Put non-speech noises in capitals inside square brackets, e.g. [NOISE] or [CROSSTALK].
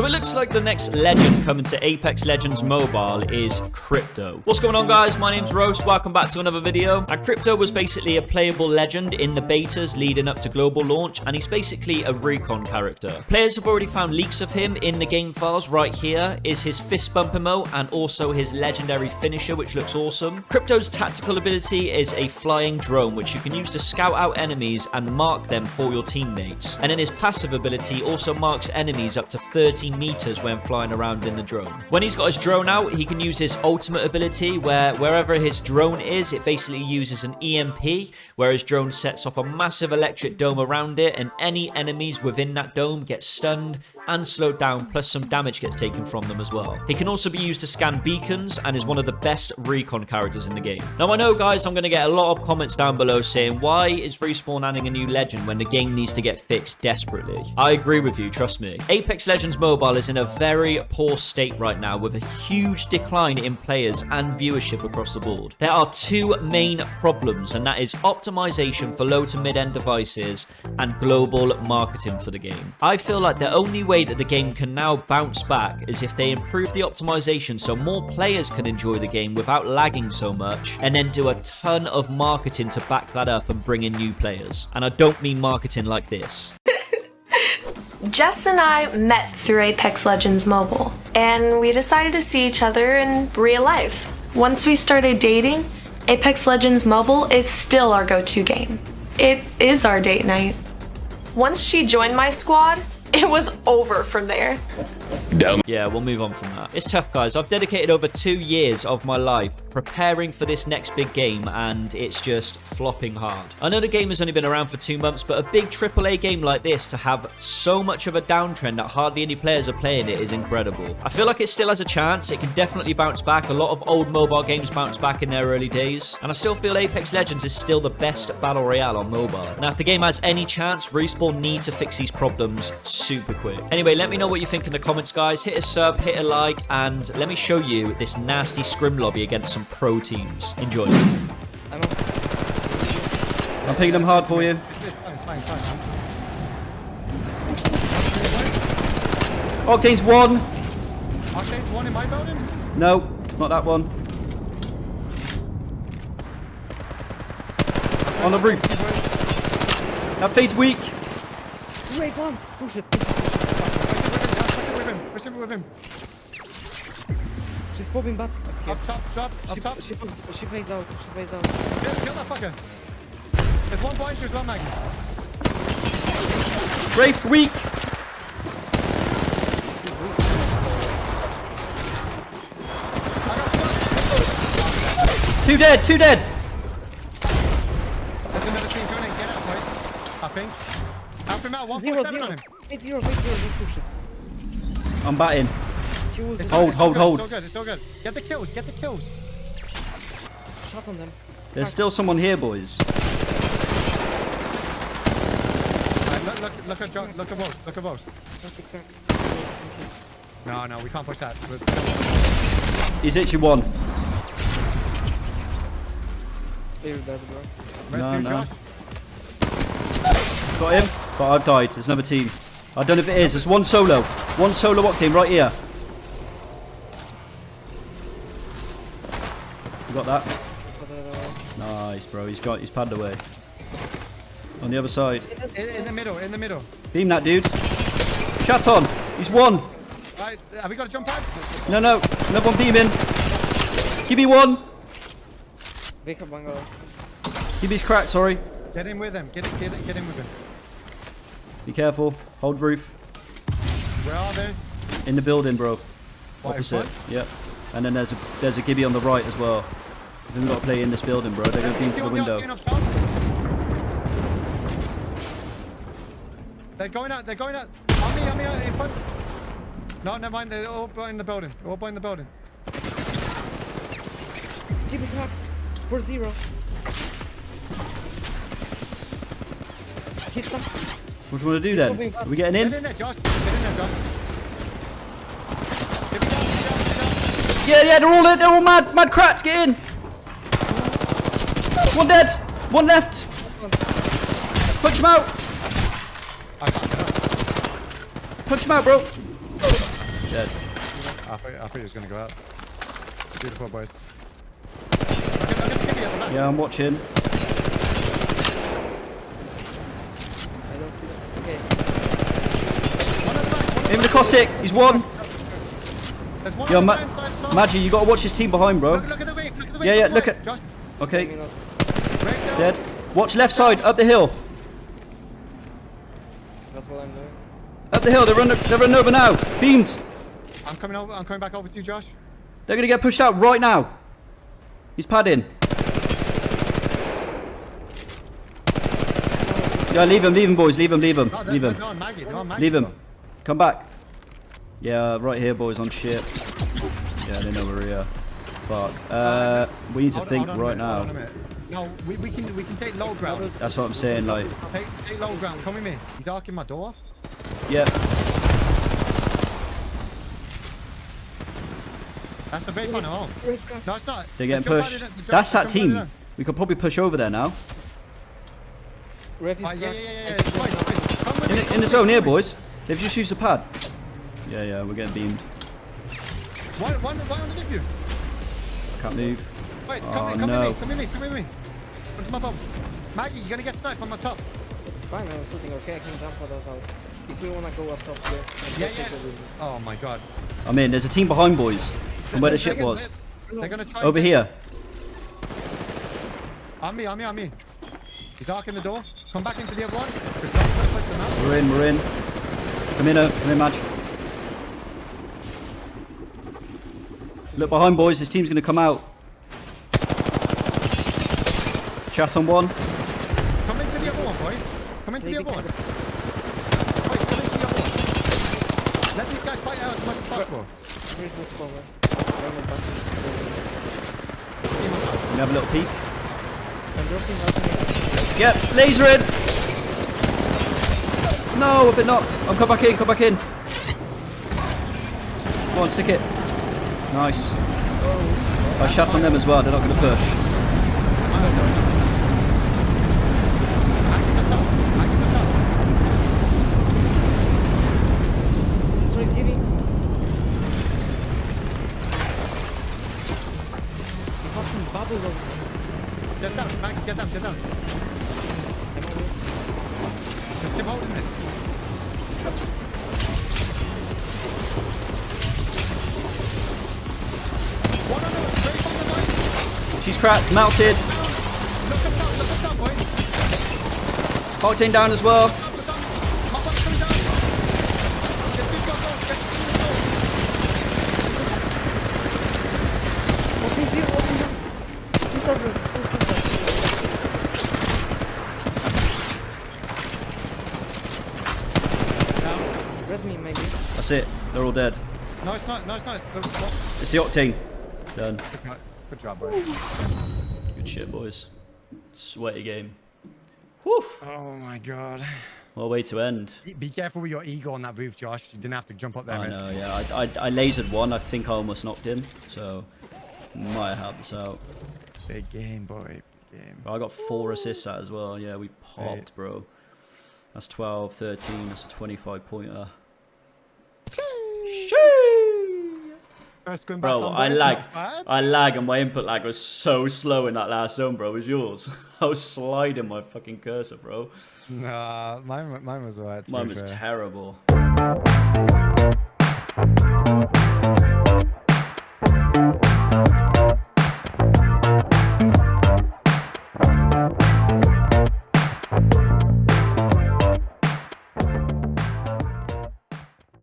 So it looks like the next legend coming to Apex Legends Mobile is Crypto. What's going on guys? My name's Rose. Welcome back to another video. And Crypto was basically a playable legend in the betas leading up to global launch and he's basically a recon character. Players have already found leaks of him in the game files right here is his fist bump emote and also his legendary finisher which looks awesome. Crypto's tactical ability is a flying drone which you can use to scout out enemies and mark them for your teammates. And then his passive ability also marks enemies up to 30 meters when flying around in the drone. When he's got his drone out, he can use his ultimate ability where wherever his drone is, it basically uses an EMP where his drone sets off a massive electric dome around it and any enemies within that dome get stunned and slowed down plus some damage gets taken from them as well. He can also be used to scan beacons and is one of the best recon characters in the game. Now I know guys I'm going to get a lot of comments down below saying why is Respawn adding a new legend when the game needs to get fixed desperately? I agree with you, trust me. Apex Legends Mobile is in a very poor state right now with a huge decline in players and viewership across the board. There are two main problems and that is optimization for low to mid-end devices and global marketing for the game. I feel like the only way that the game can now bounce back is if they improve the optimization so more players can enjoy the game without lagging so much and then do a ton of marketing to back that up and bring in new players. And I don't mean marketing like this. Jess and I met through Apex Legends Mobile, and we decided to see each other in real life. Once we started dating, Apex Legends Mobile is still our go to game. It is our date night. Once she joined my squad, it was over from there. Dumb. Yeah, we'll move on from that. It's tough, guys. I've dedicated over two years of my life preparing for this next big game, and it's just flopping hard. I know the game has only been around for two months, but a big AAA game like this to have so much of a downtrend that hardly any players are playing it is incredible. I feel like it still has a chance. It can definitely bounce back. A lot of old mobile games bounce back in their early days, and I still feel Apex Legends is still the best battle royale on mobile. Now, if the game has any chance, Respawn need to fix these problems super quick. Anyway, let me know what you think in the comments, guys. Hit a sub, hit a like, and let me show you this nasty scrim lobby against some pro teams. Enjoy. I'm, I'm picking them hard for you. Octane's one. Octane's one in my building? No, not that one. On the roof. That feed's weak. Wait, one. Push it, push it, push it. Push it with him, push it with him. She's popping back. Okay. Up top, top, she top. She, she phased out, she phased out. Kill, kill that fucker. There's one boy, there's one mag. Wraith weak. Two dead, two dead. There's another team coming in, get out, boys. I think. Help him out, 147 on him. Eight zero, eight zero, just push it. I'm batting. It's hold, hold, hold. It's still good, it's still good. Get the kills, get the kills. Shot on them. There's still someone here, boys. Right, look, look, look at John, look at both, look at both. No, no, we can't push that. He's literally one. No, no. Got him, but I've died. There's another team. I don't know if it is. There's one solo. One solo octane right here. You got that? Nice, bro. He's got he's padded away. On the other side. In, in, the middle, in the middle. Beam that dude. Chat on. He's one. Right, have we got to jump pad? No, no. Another one beaming. Give me one. Give me his crack, sorry. Get in with him. Get in, get in, get in with him. Be careful. Hold roof. Where are they? In the building, bro. What, Opposite. Yep. And then there's a there's a Gibby on the right as well. We've got to play in this building, bro. They're going to beam through the window. They're going out. They're going out. On me, on me, uh, in front. No, never mind. They're all behind the building. They're all behind the building. Give me crack. For zero. He's stuck. What do you want to do then? Are we getting in? Get in there, Josh. Get in there, Josh. Yeah, yeah, they're all they're all mad, mad crats. Get in. One dead. One left. Punch him out. Punch him out, bro. Dead. I thought, I thought he was going to go out. Beautiful, boys. I'll get, I'll get Skibby at the back. Yeah, I'm watching. I don't see them. Okay, One at the back, one at Aim the caustic. He's one. There's one Yo, on Ma right side as well. Maggie, you gotta watch his team behind, bro. Look, look at the wave, look at the wave. Yeah, yeah, look at- Josh, Okay, coming up. break down. dead. Watch left side, up the hill. That's what I'm doing. Up the hill, they're running, they're running over now. Beamed. I'm coming over, I'm coming back over to you, Josh. They're gonna get pushed out right now. He's padding. Yeah, leave him, leave him, boys. Leave him, leave him, No, leave him. on Maggie, on Maggie. Leave him. Come back. Yeah, right here, boys, on ship. Yeah, they know we're here. Fuck. Uh, we need to Hold think on right on now. No, we, we can we can take low ground. That's what I'm saying, like, Take, take low ground. Come with me. He's arcing my door. yeah. That's the big one at home. No, it's not. They're getting pushed. in That's that jump out in team. We could probably push over there now. Ref is Ah, yeah, yeah, yeah, yeah. Exit Boys, now. boys, come with In the, in the zone here, boys. They've just used a pad. Yeah, yeah, we're getting beamed. One, one, one underneath you. Can't move. Wait, come, Oh, in, come no. with me, come with me, come with me. Onto my bomb. Maggie, you're gonna get sniped on my top. It's fine, I was shooting. Okay, I can jump for those out. If we wanna go up top here. Yeah, yeah. Oh my god. I'm in. There's a team behind, boys. From where the ship was. They're gonna try. Over and- here. On me, on me, on me. He's arcing the door. Come back into the other one. There's no first place to mount. We're in, we're in. Come in, uh, come in, Madge. Look behind, boys. This team's gonna come out. Chat on one. Come into the other one, boys. Come into the other one. take come into the other one. Let these guys fight out as much as possible. Here's the spawn. I'm on back. Team on top. We have a little peek. I'm dropping out. Yep, laser in. No, I've been knocked. I'm come back in, come back in. Go on, stick it. Nice. I shot on them as well. They're not going to push. Get down, get down, get down. She's cracked, melted. Octane down as well. Up, look up. My bomb's coming down. Get this guy going, get this guy going. Open view, open view. Two servers, two servers. Down. Res me, maybe. That's it. They're all dead. No, it's not, no, it's the, what? It's the Octane. Done. Good, good job, boys. Good shit, boys. Sweaty game. Whew. Oh my god. What a way to end. Be careful with your ego on that roof, Josh. You didn't have to jump up there, I man. know, yeah. I, I, I lasered one. I think I almost knocked him. So, might have helped us out. Big game, boy. Big game. But I got four assists out as well. Yeah, we popped, bro. That's 12, 13. That's a 25 pointer. first going back. Bro, I lag. I lag, and my input lag was so slow in that last zone, bro. It was yours. [LAUGHS] I was sliding my fucking cursor, bro. Nah, mine, mine was right. Mine was fair. terrible.